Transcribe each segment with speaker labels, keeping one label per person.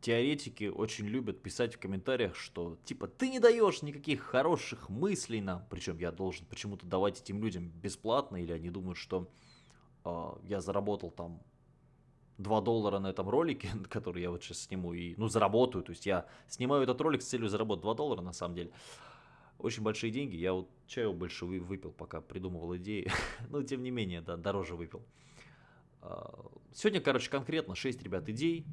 Speaker 1: теоретики очень любят писать в комментариях, что типа ты не даешь никаких хороших мыслей нам, причем я должен почему-то давать этим людям бесплатно, или они думают, что э, я заработал там 2 доллара на этом ролике, который я вот сейчас сниму, и, ну, заработаю, то есть я снимаю этот ролик с целью заработать 2 доллара на самом деле. Очень большие деньги, я вот чаю больше выпил, пока придумывал идеи, но тем не менее, да, дороже выпил. А, сегодня, короче, конкретно 6, ребят, идей,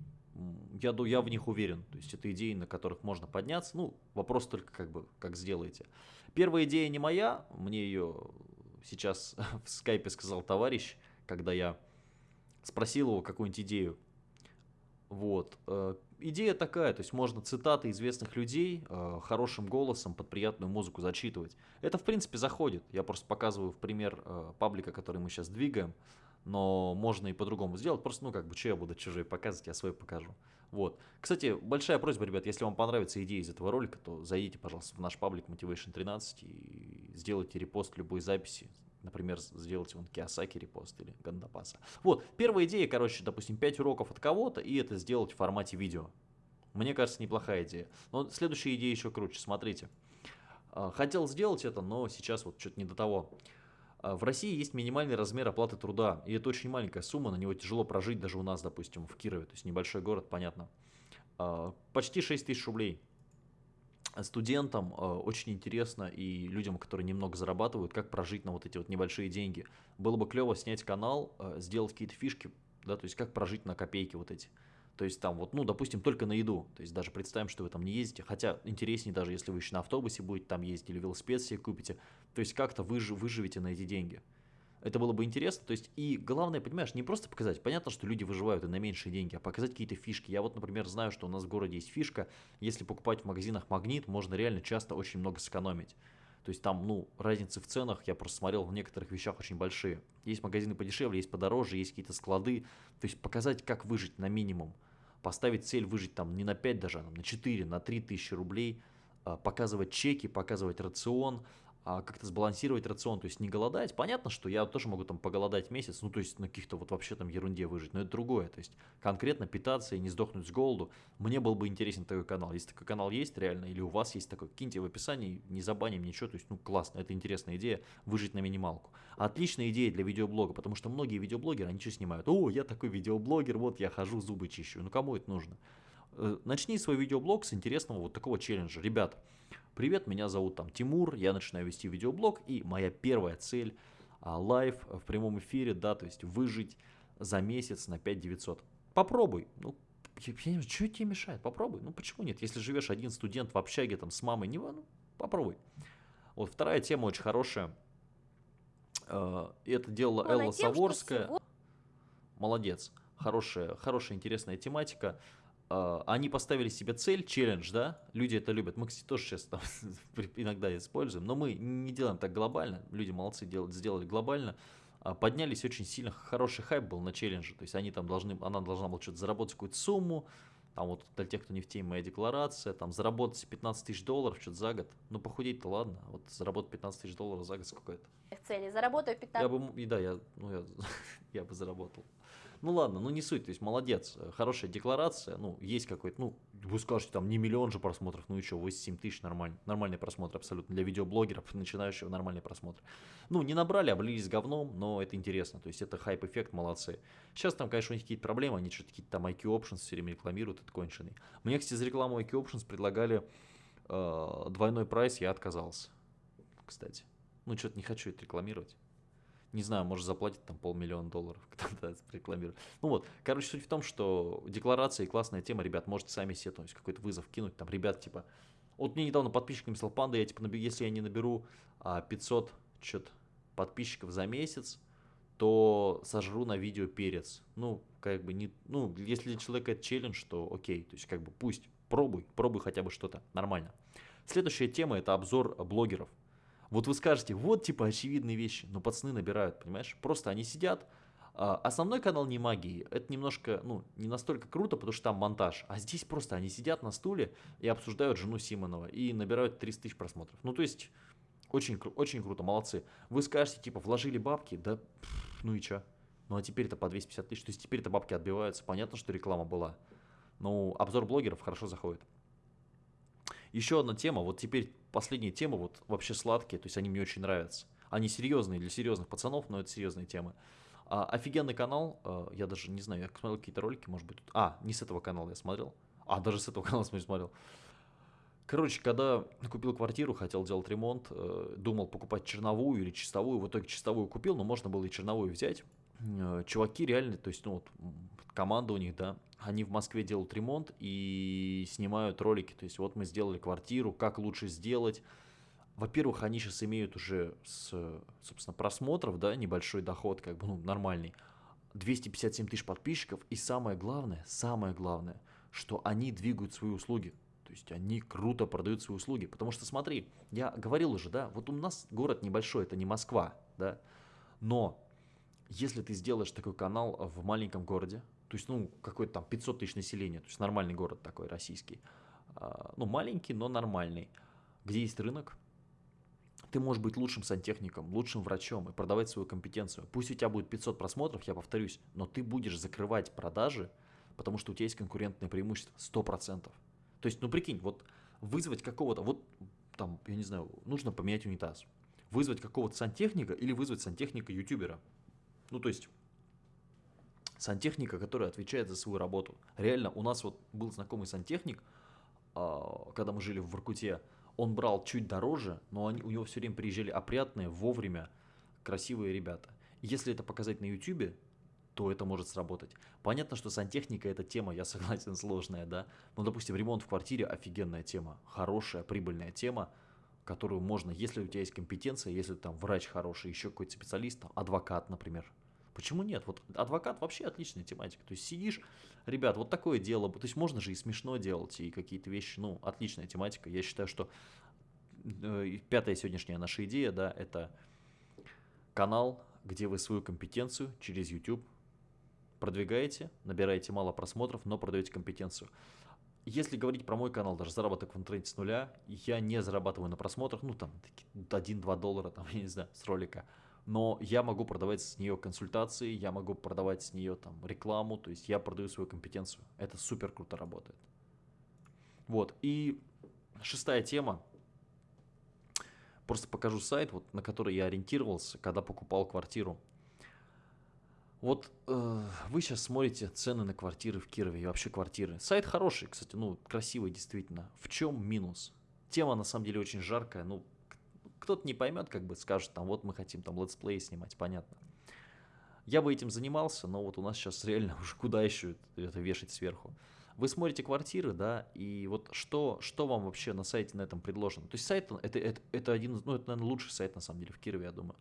Speaker 1: я, я в них уверен. То есть это идеи, на которых можно подняться. Ну, вопрос только как бы, как сделаете. Первая идея не моя, мне ее сейчас в скайпе сказал товарищ, когда я спросил его какую-нибудь идею. Вот. Э, идея такая, то есть можно цитаты известных людей э, хорошим голосом под приятную музыку зачитывать. Это в принципе заходит. Я просто показываю в пример э, паблика, который мы сейчас двигаем но можно и по-другому сделать. Просто, ну, как бы, что я буду чужой показывать, я свой покажу. Вот. Кстати, большая просьба, ребят, если вам понравится идея из этого ролика, то зайдите, пожалуйста, в наш паблик Motivation 13 и сделайте репост любой записи. Например, сделайте вон Киосаки репост или Гандапаса. Вот, первая идея, короче, допустим, 5 уроков от кого-то, и это сделать в формате видео. Мне кажется, неплохая идея. Но следующая идея еще круче, смотрите. А, хотел сделать это, но сейчас вот что-то не до того. А, в России есть минимальный размер оплаты труда, и это очень маленькая сумма, на него тяжело прожить даже у нас, допустим, в Кирове, то есть небольшой город, понятно. А, почти 6 тысяч рублей. Студентам а, очень интересно и людям, которые немного зарабатывают, как прожить на вот эти вот небольшие деньги. Было бы клево снять канал, сделать какие-то фишки, да, то есть как прожить на копейки вот эти. То есть там вот, ну, допустим, только на еду. То есть даже представим, что вы там не ездите. Хотя интереснее даже, если вы еще на автобусе будете там ездить или велосипед себе купите. То есть как-то выж выживете на эти деньги. Это было бы интересно. То есть и главное, понимаешь, не просто показать. Понятно, что люди выживают и на меньшие деньги, а показать какие-то фишки. Я вот, например, знаю, что у нас в городе есть фишка. Если покупать в магазинах магнит, можно реально часто очень много сэкономить. То есть там, ну, разницы в ценах, я просто смотрел, в некоторых вещах очень большие. Есть магазины подешевле, есть подороже, есть какие-то склады. То есть показать, как выжить на минимум поставить цель выжить там не на 5 даже, а на 4, на 3 тысячи рублей, а, показывать чеки, показывать рацион, как-то сбалансировать рацион, то есть не голодать. Понятно, что я тоже могу там поголодать месяц, ну то есть на каких-то вот вообще там ерунде выжить, но это другое. То есть конкретно питаться и не сдохнуть с голоду. Мне был бы интересен такой канал. Если такой канал есть реально, или у вас есть такой, киньте в описании, не забаним ничего, то есть ну классно, это интересная идея, выжить на минималку. Отличная идея для видеоблога, потому что многие видеоблогеры, они что снимают? О, я такой видеоблогер, вот я хожу, зубы чищу. Ну кому это нужно? Э, начни свой видеоблог с интересного вот такого челленджа. Ребята, Привет, меня зовут там Тимур, я начинаю вести видеоблог, и моя первая цель а, live в прямом эфире, да, то есть выжить за месяц на 5900. Попробуй, ну, я, я не знаю, что тебе мешает, попробуй, ну почему нет, если живешь один студент в общаге там с мамой, не, ну, попробуй. Вот вторая тема очень хорошая, э, это делала Элла тем, Саворская, молодец, хорошая, хорошая интересная тематика, они поставили себе цель, челлендж, да, люди это любят, мы, кстати, тоже сейчас там иногда используем, но мы не делаем так глобально, люди молодцы, делают, сделали глобально, uh, поднялись очень сильно, хороший хайп был на челлендже, то есть они там должны, она должна была что-то заработать какую-то сумму, там вот для тех, кто не в теме, моя декларация, там заработать 15 тысяч долларов что-то за год, ну похудеть-то ладно, вот заработать 15 тысяч долларов за год сколько это?
Speaker 2: В цели, заработаю 15
Speaker 1: Я бы, и да, я, ну, я, я бы заработал. Ну ладно, ну не суть, то есть молодец, хорошая декларация, ну есть какой-то, ну вы скажете там не миллион же просмотров, ну что, 87 тысяч нормально, нормальный просмотр абсолютно для видеоблогеров, начинающего нормальный просмотр. Ну не набрали, облились говном, но это интересно, то есть это хайп-эффект, молодцы. Сейчас там, конечно, у них какие-то проблемы, они что-то какие-то там IQ Options все время рекламируют, это конченый. Мне, кстати, за рекламу IQ Options предлагали э, двойной прайс, я отказался, кстати. Ну что-то не хочу это рекламировать не знаю, может заплатить там полмиллиона долларов, кто-то рекламирует. Ну вот, короче, суть в том, что декларация и классная тема, ребят, можете сами себе то есть какой-то вызов кинуть, там, ребят, типа, вот мне недавно подписчик написал, панда, я типа, наберу, если я не наберу а, 500 что-то подписчиков за месяц, то сожру на видео перец. Ну, как бы не, ну, если для человека это челлендж, то окей, то есть как бы пусть, пробуй, пробуй хотя бы что-то, нормально. Следующая тема это обзор блогеров. Вот вы скажете, вот типа очевидные вещи, но пацаны набирают, понимаешь? Просто они сидят, а, Основной канал не магии, это немножко, ну, не настолько круто, потому что там монтаж. А здесь просто они сидят на стуле и обсуждают жену Симонова и набирают 300 тысяч просмотров. Ну, то есть, очень, очень круто, молодцы. Вы скажете, типа, вложили бабки, да, ну и чё? Ну, а теперь это по 250 тысяч, то есть теперь это бабки отбиваются. Понятно, что реклама была. Ну, обзор блогеров хорошо заходит. Еще одна тема, вот теперь последняя тема, вот вообще сладкие, то есть они мне очень нравятся. Они серьезные для серьезных пацанов, но это серьезные темы. А, офигенный канал, а, я даже не знаю, я смотрел какие-то ролики, может быть. А, не с этого канала я смотрел. А, даже с этого канала смотрел. Короче, когда купил квартиру, хотел делать ремонт, э, думал покупать черновую или чистовую. В итоге чистовую купил, но можно было и черновую взять. Э, чуваки реально, то есть, ну вот, команда у них, да, они в Москве делают ремонт и снимают ролики. То есть, вот мы сделали квартиру, как лучше сделать. Во-первых, они сейчас имеют уже с, собственно, просмотров, да, небольшой доход, как бы, ну, нормальный. 257 тысяч подписчиков. И самое главное, самое главное, что они двигают свои услуги. То есть они круто продают свои услуги. Потому что смотри, я говорил уже, да, вот у нас город небольшой, это не Москва, да, но если ты сделаешь такой канал в маленьком городе, то есть, ну, какой-то там 500 тысяч населения, то есть нормальный город такой российский, а, ну, маленький, но нормальный, где есть рынок, ты можешь быть лучшим сантехником, лучшим врачом и продавать свою компетенцию. Пусть у тебя будет 500 просмотров, я повторюсь, но ты будешь закрывать продажи, потому что у тебя есть конкурентное преимущество 100%. То есть, ну прикинь, вот вызвать какого-то, вот там, я не знаю, нужно поменять унитаз. Вызвать какого-то сантехника или вызвать сантехника-ютубера. Ну то есть, сантехника, который отвечает за свою работу. Реально, у нас вот был знакомый сантехник, а, когда мы жили в Воркуте, он брал чуть дороже, но они, у него все время приезжали опрятные, вовремя, красивые ребята. Если это показать на ютубе, то это может сработать. Понятно, что сантехника это тема, я согласен, сложная, да. Но, допустим, ремонт в квартире офигенная тема, хорошая, прибыльная тема, которую можно, если у тебя есть компетенция, если там врач хороший, еще какой-то специалист, там, адвокат, например. Почему нет? Вот адвокат вообще отличная тематика. То есть сидишь, ребят, вот такое дело. То есть можно же и смешно делать, и какие-то вещи, ну, отличная тематика. Я считаю, что э, пятая сегодняшняя наша идея, да, это канал, где вы свою компетенцию через YouTube продвигаете, набираете мало просмотров, но продаете компетенцию. Если говорить про мой канал, даже заработок в интернете с нуля, я не зарабатываю на просмотрах, ну там 1-2 доллара, там, я не знаю, с ролика. Но я могу продавать с нее консультации, я могу продавать с нее там рекламу, то есть я продаю свою компетенцию. Это супер круто работает. Вот, и шестая тема. Просто покажу сайт, вот, на который я ориентировался, когда покупал квартиру. Вот э, вы сейчас смотрите цены на квартиры в Кирове и вообще квартиры. Сайт хороший, кстати, ну, красивый действительно. В чем минус? Тема на самом деле очень жаркая, ну, кто-то не поймет, как бы скажет, там, вот мы хотим там летсплей снимать, понятно. Я бы этим занимался, но вот у нас сейчас реально уже куда еще это вешать сверху. Вы смотрите квартиры, да, и вот что, что вам вообще на сайте на этом предложено? То есть сайт, это, это, это один, ну, это, наверное, лучший сайт, на самом деле, в Кирове, я думаю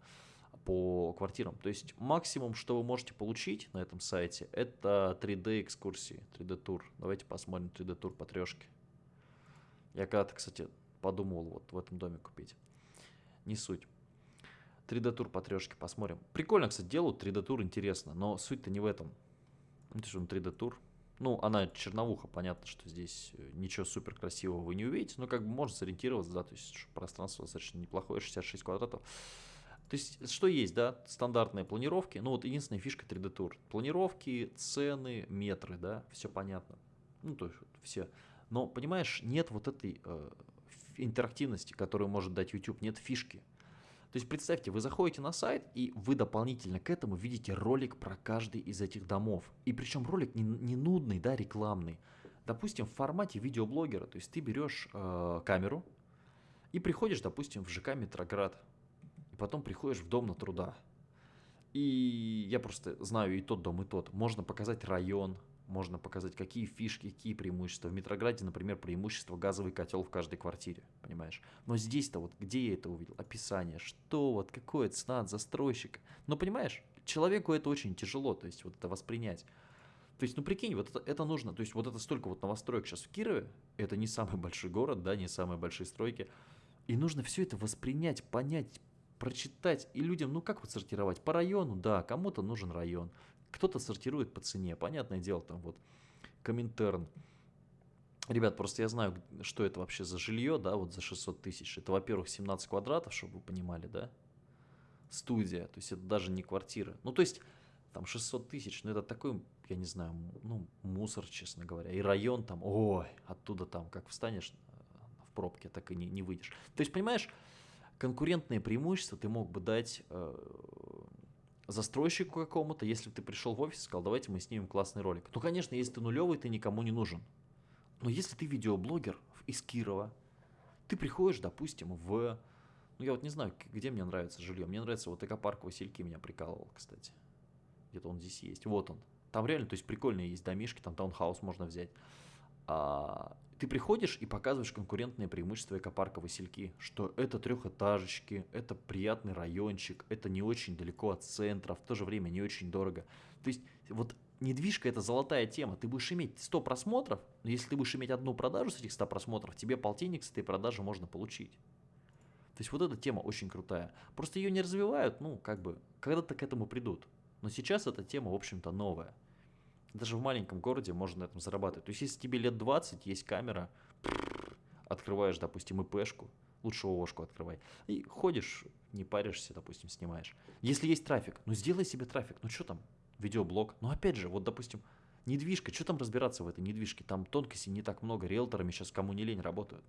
Speaker 1: по квартирам. То есть максимум, что вы можете получить на этом сайте, это 3D экскурсии, 3D тур. Давайте посмотрим 3D тур по трешке. Я когда-то, кстати, подумывал вот в этом доме купить. Не суть. 3D тур по трешке посмотрим. Прикольно, кстати, делают 3D тур, интересно, но суть-то не в этом. Это же 3D тур. Ну, она черновуха, понятно, что здесь э, ничего супер красивого вы не увидите, но как бы можно сориентироваться, да, то есть пространство достаточно неплохое, 66 квадратов. То есть, что есть, да, стандартные планировки, ну вот единственная фишка 3D Tour. Планировки, цены, метры, да, все понятно. Ну, то есть, все. Но, понимаешь, нет вот этой э, интерактивности, которую может дать YouTube, нет фишки. То есть, представьте, вы заходите на сайт, и вы дополнительно к этому видите ролик про каждый из этих домов. И причем ролик не, не нудный, да, рекламный. Допустим, в формате видеоблогера, то есть ты берешь э, камеру и приходишь, допустим, в ЖК Метроград, и потом приходишь в дом на труда. И я просто знаю и тот дом, и тот. Можно показать район, можно показать, какие фишки, какие преимущества. В Метрограде, например, преимущество газовый котел в каждой квартире, понимаешь? Но здесь-то вот, где я это увидел? Описание, что вот, какое цена от застройщика. Но понимаешь, человеку это очень тяжело, то есть вот это воспринять. То есть, ну прикинь, вот это, это нужно, то есть вот это столько вот новостроек сейчас в Кирове, это не самый большой город, да, не самые большие стройки, и нужно все это воспринять, понять, прочитать и людям, ну как вот сортировать? По району, да, кому-то нужен район, кто-то сортирует по цене, понятное дело, там вот Коминтерн. Ребят, просто я знаю, что это вообще за жилье, да, вот за 600 тысяч. Это, во-первых, 17 квадратов, чтобы вы понимали, да, студия, то есть это даже не квартира. Ну, то есть там 600 тысяч, но это такой я не знаю, ну, мусор, честно говоря. И район там, ой, оттуда там, как встанешь э, в пробке, так и не, не выйдешь. То есть, понимаешь, конкурентные преимущества ты мог бы дать э, застройщику какому-то, если ты пришел в офис и сказал, давайте мы снимем классный ролик. Ну, конечно, если ты нулевый, ты никому не нужен. Но если ты видеоблогер из Кирова, ты приходишь, допустим, в... Ну, я вот не знаю, где мне нравится жилье. Мне нравится вот экопарк Васильки меня прикалывал, кстати. Где-то он здесь есть. Вот он. Там реально, то есть прикольные есть домишки, там таунхаус можно взять. А, ты приходишь и показываешь конкурентные преимущества экопарка Васильки, что это трехэтажечки, это приятный райончик, это не очень далеко от центра, в то же время не очень дорого. То есть вот недвижка это золотая тема. Ты будешь иметь 100 просмотров, но если ты будешь иметь одну продажу с этих 100 просмотров, тебе полтинник с этой продажи можно получить. То есть вот эта тема очень крутая. Просто ее не развивают, ну, как бы, когда-то к этому придут. Но сейчас эта тема, в общем-то, новая. Даже в маленьком городе можно на этом зарабатывать. То есть, если тебе лет 20, есть камера, открываешь, допустим, ИПшку, лучше ООшку открывай, и ходишь, не паришься, допустим, снимаешь. Если есть трафик, ну сделай себе трафик, ну что там, видеоблог. Ну опять же, вот, допустим, недвижка, что там разбираться в этой недвижке? Там тонкостей не так много, риэлторами сейчас кому не лень работают.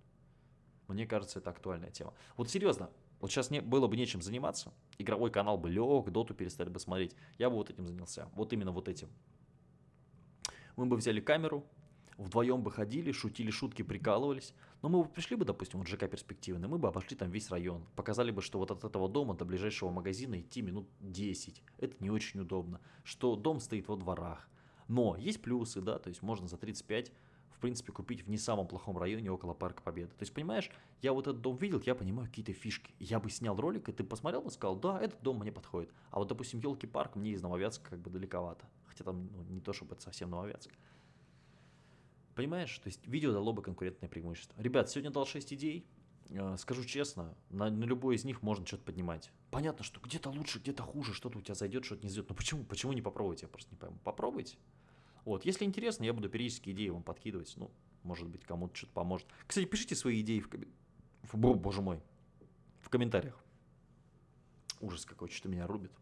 Speaker 1: Мне кажется, это актуальная тема. Вот серьезно, вот сейчас не, было бы нечем заниматься, игровой канал бы лег, доту перестали бы смотреть, я бы вот этим занялся, вот именно вот этим мы бы взяли камеру, вдвоем бы ходили, шутили шутки, прикалывались. Но мы бы пришли бы, допустим, вот ЖК перспективный, мы бы обошли там весь район. Показали бы, что вот от этого дома до ближайшего магазина идти минут 10. Это не очень удобно. Что дом стоит во дворах. Но есть плюсы, да, то есть можно за 35 в принципе, купить в не самом плохом районе около Парка Победы. То есть, понимаешь, я вот этот дом видел, я понимаю какие-то фишки. Я бы снял ролик, и ты посмотрел бы сказал, да, этот дом мне подходит. А вот, допустим, елки парк мне из Нововятска как бы далековато. Хотя там ну, не то, чтобы это совсем Нововятск. Понимаешь? То есть видео дало бы конкурентное преимущество. Ребят, сегодня дал 6 идей. Э, скажу честно, на, на любой из них можно что-то поднимать. Понятно, что где-то лучше, где-то хуже, что-то у тебя зайдет, что-то не зайдет. Но почему, почему не попробовать? Я просто не пойму. Попробуйте. Вот, если интересно, я буду периодически идеи вам подкидывать. Ну, может быть, кому-то что-то поможет. Кстати, пишите свои идеи в, ком... в... Боже мой, в комментариях. Ужас какой, что меня рубит.